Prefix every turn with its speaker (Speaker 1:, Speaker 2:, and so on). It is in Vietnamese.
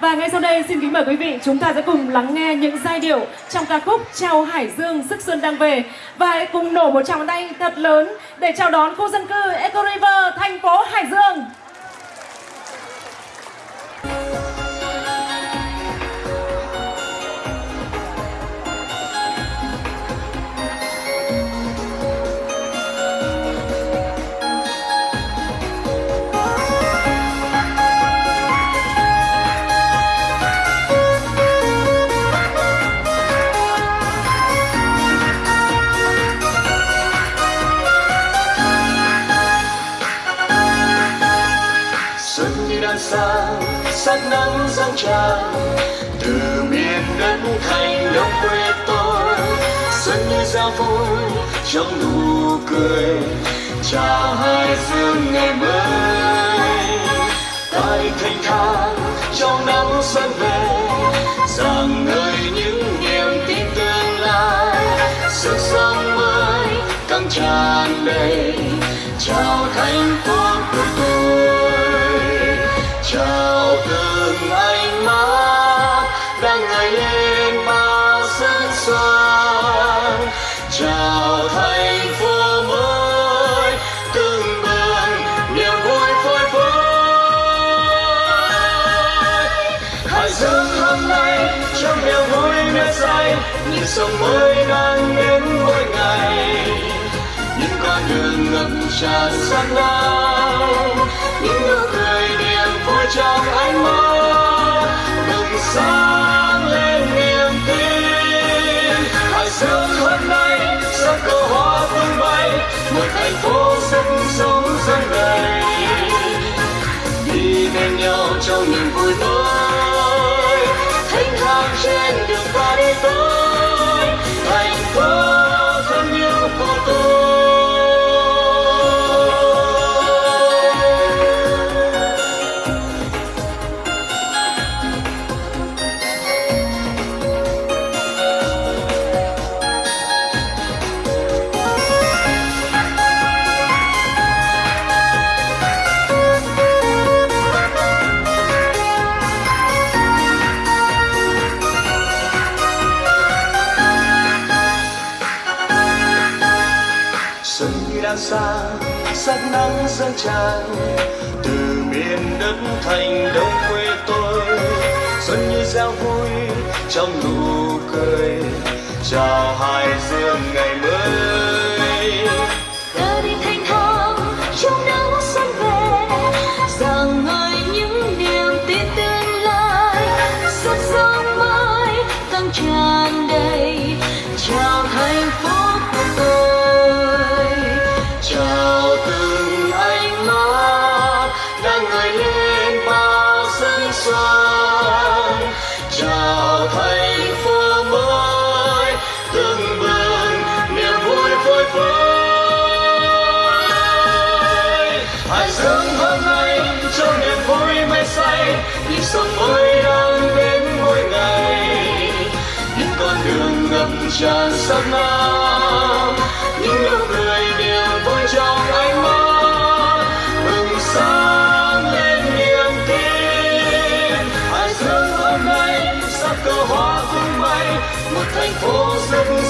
Speaker 1: Và ngay sau đây, xin kính mời quý vị, chúng ta sẽ cùng lắng nghe những giai điệu trong ca khúc Chào Hải Dương, Sức Xuân đang về và hãy cùng nổ một tràng tay thật lớn để chào đón khu dân cư Eco River, thành phố Hải Dương.
Speaker 2: Sang sắc nắng dâng tràn. Từ miền đất thành đông quê tôi xuân như giao vui trong nụ cười, chào hai dương ngày mới. Tay thanh thang, trong nắng xuân về rằng ngời những niềm tin tương lai. Sức sống mới căng tràn đầy, chào thành phố. Nhịp sống mới đang đến mỗi ngày. Những con đường ngập tràn sắc lao những nụ cười niềm vui trong ánh mắt bừng sáng lên niềm tin. Hải dương hôm nay sắc cờ hoa tung bay? Một thành phố sức sống dân đầy. Đi bên nhau trong niềm vui mới thanh thang trên đường ta đi tới thành phố thân xuân như sang sắc nắng dâng tràn. Từ miền đất thành đông quê tôi xuân như giao vui trong nụ cười. Chào hai dương ngày mới.
Speaker 3: Cờ đi thanh thang trong nắng xuân về. Rằng ngời những niềm tin tương lai sức sống mới tăng tràn.
Speaker 2: Hải hôm nay trong niềm vui mê say nhịp sống mới đang đến mỗi ngày những con đường ngập tràn sắc nam, những nụ cười niềm vui trong ánh mắt bừng sáng lên niềm tin hãy dương hôm nay sắc cờ hoa tung bay, một thành phố rực.